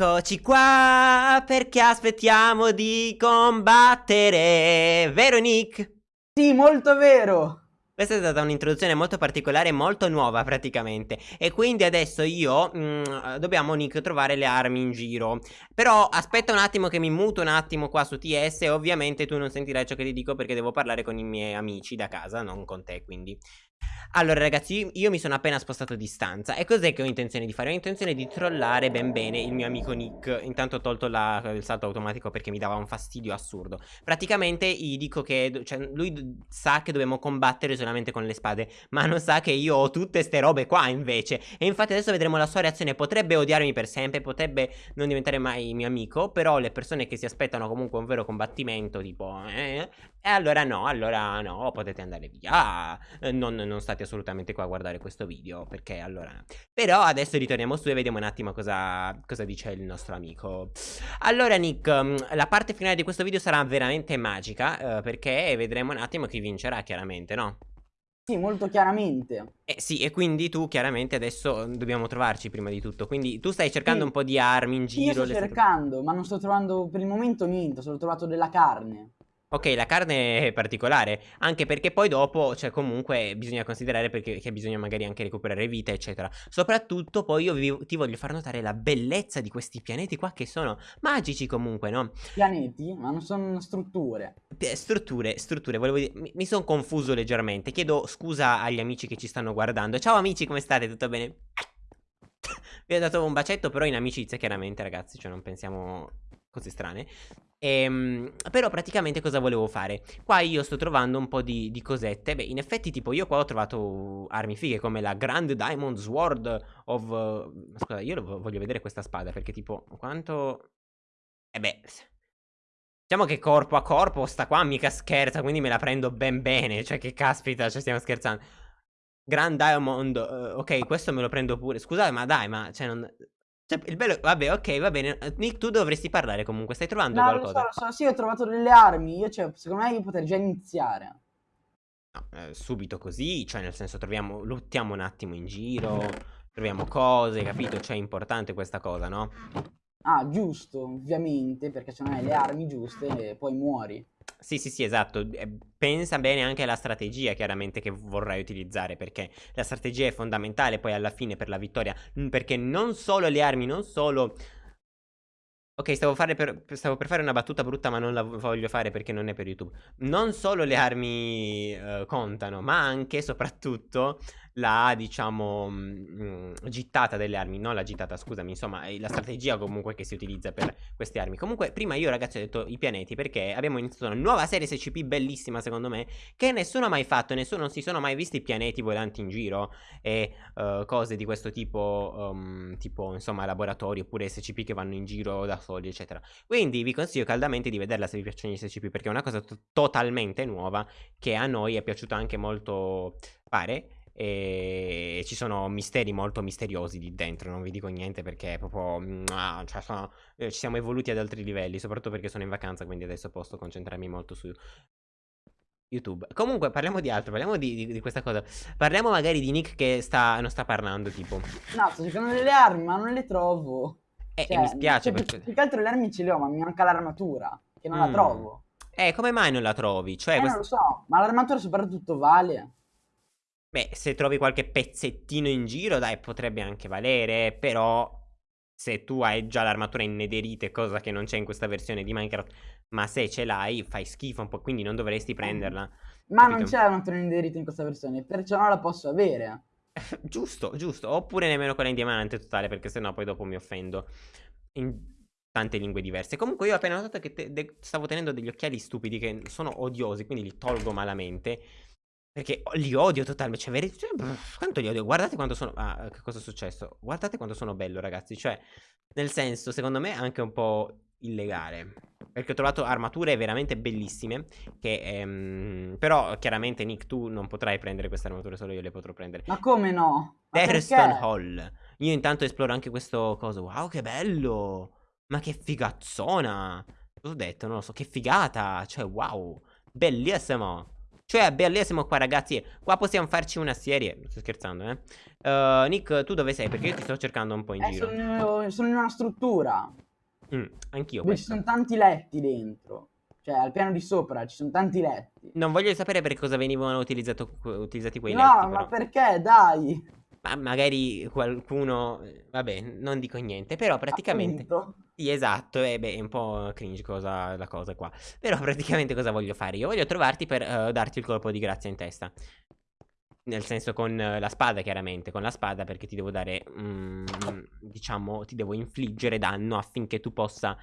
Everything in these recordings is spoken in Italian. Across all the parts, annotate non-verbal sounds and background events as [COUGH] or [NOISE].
Eccoci qua perché aspettiamo di combattere, vero Nick? Sì, molto vero. Questa è stata un'introduzione molto particolare, molto nuova praticamente E quindi adesso io, mh, dobbiamo Nick trovare le armi in giro Però aspetta un attimo che mi muto un attimo qua su TS ovviamente tu non sentirai ciò che ti dico perché devo parlare con i miei amici da casa, non con te quindi allora ragazzi io mi sono appena spostato di stanza E cos'è che ho intenzione di fare? Ho intenzione di trollare ben bene il mio amico Nick. Intanto ho tolto la, il salto automatico perché mi dava un fastidio assurdo. Praticamente gli dico che cioè, lui sa che dobbiamo combattere solamente con le spade Ma non sa che io ho tutte ste robe qua invece. E infatti adesso vedremo la sua reazione. Potrebbe odiarmi per sempre, potrebbe non diventare mai mio amico Però le persone che si aspettano comunque un vero combattimento tipo eh, E allora no, allora no, potete andare via non, non state assolutamente qua a guardare questo video Perché allora Però adesso ritorniamo su e vediamo un attimo cosa, cosa dice il nostro amico Allora Nick mm, La parte finale di questo video sarà veramente magica eh, Perché vedremo un attimo chi vincerà chiaramente no? Sì, molto chiaramente. Eh sì, e quindi tu chiaramente adesso dobbiamo trovarci prima di tutto. Quindi tu stai cercando sì. un po' di armi in giro. Io sto cercando, ma non sto trovando per il momento niente, solo trovato della carne. Ok, la carne è particolare, anche perché poi dopo, cioè comunque bisogna considerare perché che bisogna magari anche recuperare vita, eccetera. Soprattutto poi io vi, ti voglio far notare la bellezza di questi pianeti qua che sono magici comunque, no? Pianeti? Ma non sono strutture. strutture, strutture, volevo dire, mi, mi sono confuso leggermente. Chiedo scusa agli amici che ci stanno guardando. Ciao amici, come state? Tutto bene? [COUGHS] Vi ho dato un bacetto, però in amicizia, chiaramente, ragazzi, cioè non pensiamo cose strane. Ehm, però praticamente cosa volevo fare? Qua io sto trovando un po' di, di, cosette. Beh, in effetti, tipo, io qua ho trovato armi fighe come la Grand Diamond Sword of. Uh, scusa, io voglio vedere questa spada perché, tipo, quanto. Eh beh. Diciamo che corpo a corpo sta qua mica scherza, quindi me la prendo ben bene. Cioè, che caspita, cioè, stiamo scherzando. Grand Diamond, uh, ok, questo me lo prendo pure. Scusate, ma dai, ma cioè, non. Cioè, il bello... Vabbè, ok, va bene. Nick, tu dovresti parlare comunque. Stai trovando no, qualcosa? No, so, so. Sì, ho trovato delle armi. Io, cioè, secondo me io potrei già iniziare. No, eh, subito così. Cioè, nel senso, troviamo... Lottiamo un attimo in giro. Troviamo cose, capito? Cioè, è importante questa cosa, no? Ah, giusto, ovviamente. Perché se non hai le armi giuste, poi muori. Sì, sì, sì, esatto. Pensa bene anche alla strategia, chiaramente, che vorrai utilizzare, perché la strategia è fondamentale poi alla fine per la vittoria, perché non solo le armi, non solo Ok, stavo, per, stavo, per, fare una battuta brutta ma non la voglio fare perché non è per YouTube. Non solo le armi uh, contano, ma anche e soprattutto la, diciamo, mh, mm, gittata delle armi. Non la gittata, scusami, insomma, la strategia comunque che si utilizza per queste armi. Comunque, prima io ragazzi ho detto i pianeti perché abbiamo iniziato una nuova serie SCP bellissima secondo me, che nessuno ha mai fatto, nessuno non si sono mai visti pianeti volanti in giro e uh, cose di questo tipo, um, tipo, insomma, laboratori oppure SCP che vanno in giro da soli eccetera. Quindi vi consiglio caldamente di vederla se vi piacciono gli SCP, perché è una cosa totalmente nuova che a noi è piaciuta anche molto fare. E ci sono misteri molto misteriosi lì dentro. Non vi dico niente perché è proprio. cioè sono, eh, ci siamo evoluti ad altri livelli. Soprattutto perché sono in vacanza. Quindi adesso posso concentrarmi molto su YouTube. Comunque, parliamo di altro. Parliamo di, di, di, questa cosa. Parliamo magari di Nick che sta, non sta parlando. Tipo, no, sto cercando delle armi, ma non le trovo. Eh, cioè, mi spiace cioè, perché... Più che altro le armi ce le ho, ma mi manca l'armatura, che non mm. la trovo. Eh, come mai non la trovi? Cioè, eh, quest... non lo so, ma l'armatura soprattutto vale. Beh, se trovi qualche pezzettino in giro, dai, potrebbe anche valere, però se tu hai già l'armatura in nederite, cosa che non c'è in questa versione di Minecraft, ma se ce l'hai, fai schifo un po', quindi non dovresti prenderla. Ma capito? non c'è l'armatura in nederite in questa versione, perciò non la posso avere. [LAUGHS] giusto, giusto. Oppure nemmeno quella in diamante totale, perché sennò poi dopo mi offendo. In tante lingue diverse. Comunque io ho appena notato che te- stavo tenendo degli occhiali stupidi che sono odiosi, quindi li tolgo malamente. Perché li odio totalmente. Cioè, veri- cioè, quanto li odio? Guardate quanto sono... Ah, che cosa è successo? Guardate quanto sono bello, ragazzi. Cioè, nel senso, secondo me è anche un po' illegale. Perché ho trovato armature veramente bellissime. Che, ehm, però, chiaramente, Nick, tu non potrai prendere queste armature, solo io le potrò prendere. Ma come no? Thurston Hall. Io intanto esploro anche questo coso. Wow, che bello! Ma che figazzona! Cosa ho detto? Non lo so, che figata! Cioè, wow! Bellissimo! Cioè, bellissimo qua, ragazzi. Qua possiamo farci una serie. Sto scherzando, eh. Uh, Nick, tu dove sei? Perché io ti sto cercando un po' in eh, giro. Sono, sono in una struttura. Mm, anch'io. Dove ci sono tanti letti dentro. Cioè, al piano di sopra ci sono tanti letti. Non voglio sapere per cosa venivano utilizzati quei no, letti. No, ma perché? Dai. Ma magari qualcuno, vabbè, non dico niente, però praticamente... Appunto. Sì, esatto, e beh, è un po' cringe cosa, la cosa qua. Però praticamente cosa voglio fare? Io voglio trovarti per uh, darti il colpo di grazia in testa. Nel senso con uh, la spada, chiaramente, con la spada perché ti devo dare, um, diciamo, ti devo infliggere danno affinché tu possa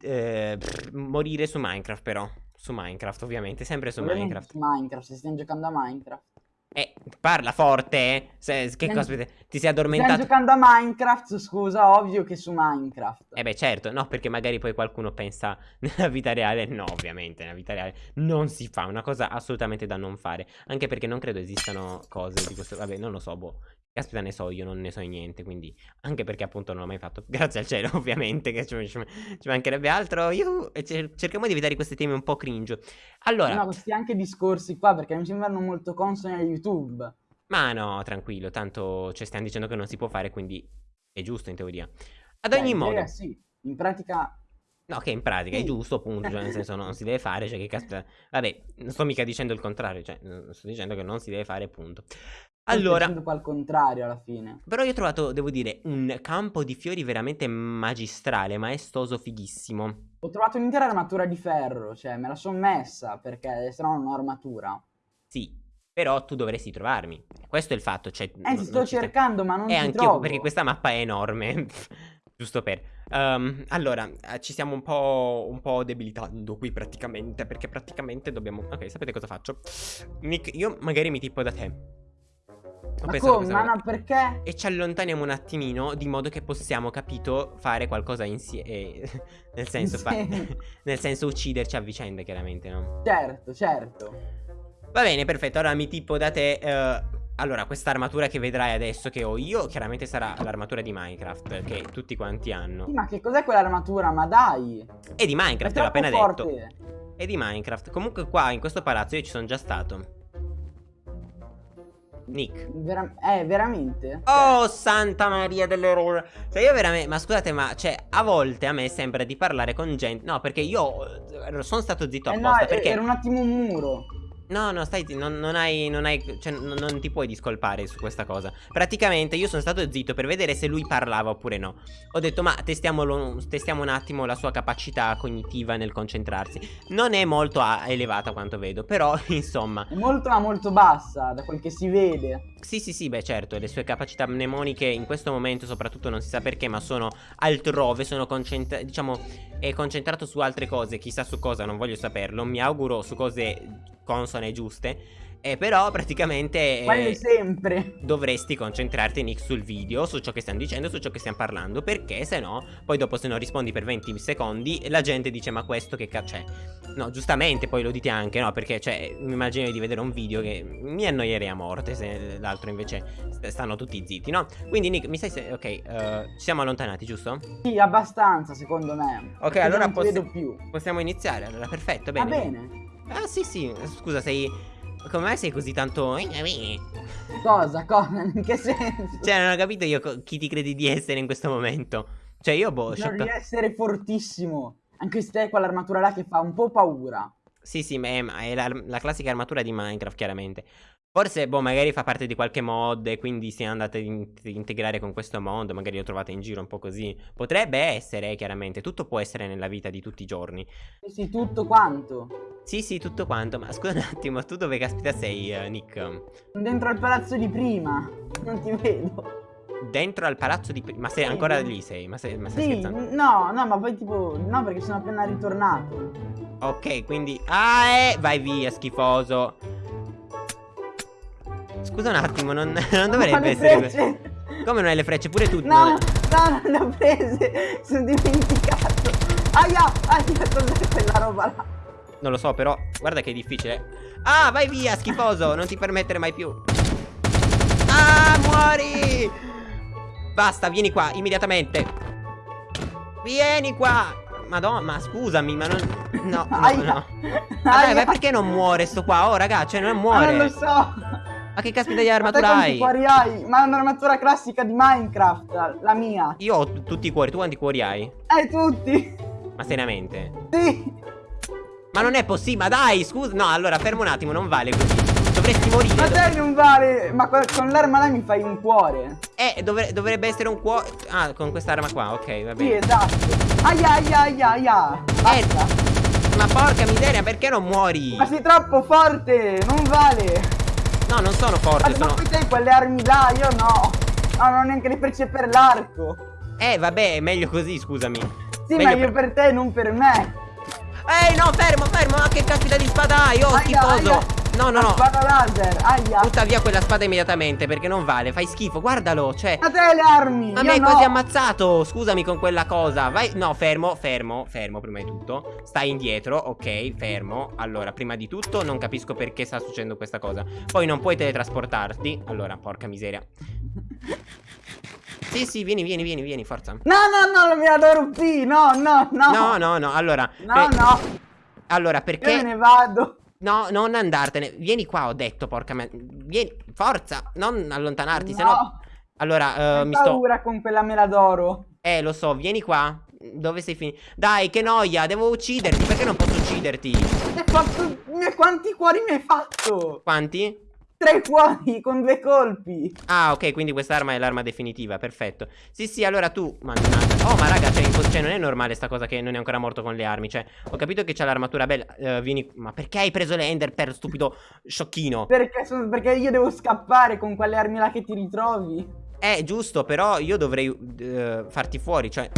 eh, morire su Minecraft però. Su Minecraft, ovviamente, sempre su Minecraft. Minecraft, se stiamo giocando a Minecraft. Eh, parla forte, eh. Se, che cosa, ti sei addormentato? Stiamo giocando a Minecraft, scusa, ovvio che su Minecraft. Eh beh, certo, no, perché magari poi qualcuno pensa [LAUGHS] nella vita reale, no, ovviamente, nella vita reale non si fa, una cosa assolutamente da non fare, anche perché non credo esistano cose di questo, vabbè, non lo so, boh, Caspita ne so io, non ne so niente, quindi anche perché appunto non l'ho mai fatto, [LAUGHS] grazie al cielo ovviamente, che ci, ci, mancherebbe altro, io, cerchiamo di evitare questi temi un po' cringe. Allora... No, questi anche discorsi qua perché mi sembrano molto consoni a YouTube. Ma no, tranquillo, tanto ci stiamo dicendo che non si può fare, quindi è giusto in teoria. Ad ogni Beh, modo... Sì, in pratica... No, che in pratica è giusto, appunto, cioè nel senso non si deve fare, cioè che caspita... Vabbè, non sto mica dicendo il contrario, cioè sto dicendo che non si deve fare, punto. Allora, qua al contrario alla fine. Però io ho trovato, devo dire, un campo di fiori veramente magistrale, maestoso, fighissimo. Ho trovato un'intera armatura di ferro, cioè me la sono messa perché se no non ho armatura. Sì, però tu dovresti trovarmi. Questo è il fatto, cioè... Eh, ti sto cercando, ma non eh, ti anch'io, trovo. perché questa mappa è enorme. [LAUGHS] Giusto per... Um, allora, eh, ci stiamo un po', un po' debilitando qui praticamente, perché praticamente dobbiamo... Ok, sapete cosa faccio? Nick, io magari mi tipo da te. Ma come? Ma no, perché? E ci allontaniamo un attimino di modo che possiamo, capito, fare qualcosa insieme. Eh, [LAUGHS] nel senso, fa... [LAUGHS] nel senso ucciderci a vicenda, chiaramente, no? Certo, certo. Va bene, perfetto. Allora mi tipo da te. Uh... Allora, questa armatura che vedrai adesso che ho io, chiaramente sarà l'armatura di Minecraft, che tutti quanti hanno. Sì, ma che cos'è quell'armatura? Ma dai! È di Minecraft, l'ho appena forte. detto. È di Minecraft. Comunque qua, in questo palazzo, io ci sono già stato. Nick. Vera eh, veramente? Oh, Santa Maria dell'errore. Cioè, io veramente. Ma scusate, ma cioè, a volte a me sembra di parlare con gente. No, perché io eh, sono stato zitto apposta. Eh no, perché... era un attimo un muro. No, no, stai, non, non hai, non hai, cioè non, non, ti puoi discolpare su questa cosa. Praticamente io sono stato zitto per vedere se lui parlava oppure no. Ho detto ma testiamo un attimo la sua capacità cognitiva nel concentrarsi. Non è molto elevata quanto vedo, però [LAUGHS] insomma. Molto ma molto bassa, da quel che si vede Sì sì sì, beh certo, le sue capacità mnemoniche in questo momento soprattutto non si sa perché Ma sono altrove, sono concentrate, diciamo, è concentrato su altre cose Chissà su cosa, non voglio saperlo Mi auguro su cose consone giuste. E però praticamente eh, sempre dovresti concentrarti Nick sul video, su ciò che stiamo dicendo, su ciò che stiamo parlando Perché se no, poi dopo se non rispondi per 20 secondi La gente dice ma questo che cazzo è No, giustamente poi lo dite anche, no? Perché cioè, mi immagino di vedere un video che mi annoierei a morte Se l'altro invece stanno tutti zitti, no? Quindi Nick, mi sai se... Ok, uh, ci siamo allontanati, giusto? Sì, abbastanza secondo me Ok, allora possi più. possiamo iniziare Allora, perfetto, bene Va bene Ah sì sì, scusa sei... Come mai sei così tanto... Cosa? Cosa? In che senso? Cioè non ho capito io chi ti credi di essere in questo momento Cioè io boh... Non di essere fortissimo Anche se hai quell'armatura là che fa un po' paura Sì sì, ma è, è la, la classica armatura di Minecraft chiaramente Forse, boh, magari fa parte di qualche mod e quindi si è andata ad in integrare con questo mod, magari lo trovate in giro un po' così. Potrebbe essere, chiaramente, tutto può essere nella vita di tutti i giorni. Sì, tutto quanto. Sì, sì, tutto quanto, ma scusa un attimo, tu dove caspita sei, uh, Nick? Dentro al palazzo di prima, non ti vedo. Dentro al palazzo di prima? Ma sei ancora lì sei? Ma, sei, ma stai sì, scherzando? No, no, ma poi tipo, no perché sono appena ritornato. Ok, quindi... Ah, eh, vai via, schifoso. Scusa un attimo, non, [LAUGHS] non dovrebbe essere frecce. Come non hai le frecce? Pure tu No, no, non le ho prese Sono dimenticato Aia, aia, cos'è quella roba là? Non lo so, però guarda che è difficile Ah, vai via, schifoso Non ti permettere mai più Ah, muori Basta, vieni qua, immediatamente Vieni qua madonna, ma scusami, ma non... No, no, Aia. no. Aia. ma perché non muore sto qua? Oh, raga, cioè non muore. non lo so. Ma che caspita di Ma armatura quanti hai? cuori hai? Ma è un'armatura classica di Minecraft, la- mia. Io ho tutti i cuori, tu quanti cuori hai? Eh, tutti. Ma seriamente? Sì. Ma non è possibile, ma dai, scusa. No, allora, fermo un attimo, non vale così. Dovresti morire. Ma te non vale. Ma co- con l'arma là mi fai un cuore. Eh, dovre- dovrebbe essere un cuore. Ah, con quest'arma qua, ok, va Sì, bene. esatto. Aia, aia, aia, aia. Eh, Basta. ma porca miseria, perché non muori? Ma sei troppo forte. Non vale. No, non sono forte, Ma, sono. ma te quelle armi là, io no. No, non ho neanche le frecce per l'arco. Eh, vabbè, è meglio così, scusami. Sì, Meglio ma io per te, non per me. Ehi, no, fermo, fermo. Ma che caspita di spada hai? Oh, Aia, schifoso. aia. No, no, no. Spada laser, aia. Butta via quella spada immediatamente perché non vale. Fai schifo, guardalo. Cioè. Ma te le armi. Ma io mi hai no. quasi ammazzato. Scusami con quella cosa. Vai. No, fermo, fermo, fermo prima di tutto. Stai indietro, ok, fermo. Allora, prima di tutto, non capisco perché sta succedendo questa cosa. Poi non puoi teletrasportarti. Allora, porca miseria. Sì, sì, vieni, vieni, vieni, vieni, forza. No, no, no, mi adoro P. No, no, no. No, no, no. Allora. No, per- no. Allora, Io perché. me ne vado. No, non andartene. Vieni qua, ho detto, porca me. Vieni, forza, non allontanarti, no. sennò. Allora, Ho mi sto. paura con quella mela d'oro. Eh, lo so, vieni qua. Dove sei finito? Dai, che noia, devo ucciderti. Perché non posso ucciderti? Fatto... Quanti cuori mi hai fatto? Quanti? Tre cuori con due colpi. Ah, ok, quindi quest'arma è l'arma definitiva, perfetto. Sì, sì, allora tu. Mannaggia. Oh, ma raga, cioè, cioè, non è normale sta cosa che non è ancora morto con le armi. Cioè, ho capito che c'ha l'armatura bella. Eh, vieni. Ma perché hai preso le Ender per stupido sciocchino? Perché, sono- perché io devo scappare con quelle armi là che ti ritrovi. Eh, giusto, però io dovrei eh, farti fuori, cioè.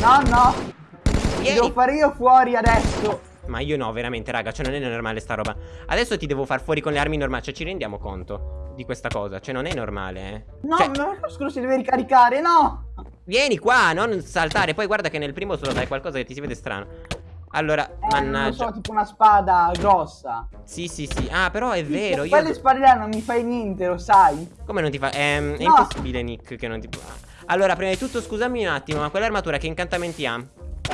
No, no. Vieni. devo fare io fuori adesso. Ma io no, veramente, raga, cioè non è normale sta roba. Adesso ti devo far fuori con le armi normali, cioè ci rendiamo conto di questa cosa, cioè non è normale, eh. No, Cioè, ma lo scudo si deve ricaricare, no. vieni qua, non saltare, poi guarda che nel primo solo dai qualcosa che ti si vede strano. Allora, Eh, non mannaggia. so, tipo una spada grossa. Sì, sì, sì. Ah, però è vero, Sì, io Quelle spade là non mi fai niente, lo sai. Come non ti fa? Ehm, è No. impossibile, Nick, che non ti Allora, prima di tutto, scusami un attimo, ma quell'armatura che incantamenti ha?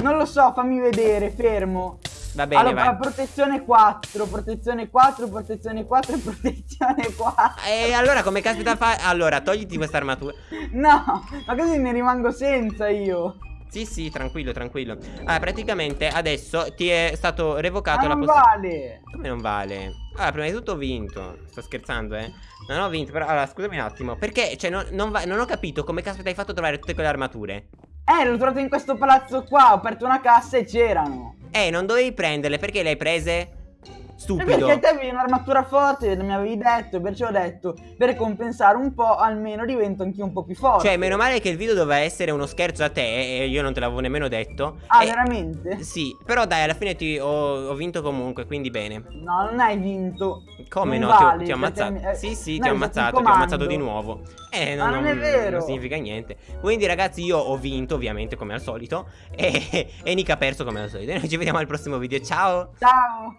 Non lo so, fammi vedere, fermo. Va bene, allora, vai. protezione 4, protezione 4, protezione 4 e [LAUGHS] protezione 4. E allora come caspita fa? Allora, togliti questa armatura. No, ma così ne rimango senza io. Sì, sì, tranquillo, tranquillo. Ah, praticamente adesso ti è stato Ma revocato la non possibilità. vale. Come non vale? Allora, prima di tutto ho vinto. Sto scherzando, eh. Non ho vinto, però. Allora, scusami un attimo. Perché? Cioè, non, non va- non ho capito come caspita hai fatto a trovare tutte quelle armature. Eh, l'ho trovato in questo palazzo qua, ho aperto una cassa e c'erano. Eh, non dovevi prenderle. Perché le hai prese? Stupido. perché te avevi un'armatura forte, mi avevi detto, perciò ho detto, per compensare un po', almeno divento anch'io un po' più forte. Cioè, meno male che il video doveva essere uno scherzo a te. E io non te l'avevo nemmeno detto. Ah, E- veramente? Sì, però dai, alla fine ti ho, ho vinto comunque, quindi bene. No, non hai vinto. Come Non no? Ti ho- vale, ti ho, ammazzato. mi- eh, sì, sì, no, ti ho ammazzato, ti ho ammazzato di nuovo. Eh, Ma non è vero. Non significa niente. Quindi, ragazzi, io ho vinto, ovviamente, come al solito. [LAUGHS] E, e Nick ha perso come al solito. E noi ci vediamo al prossimo video. Ciao! Ciao.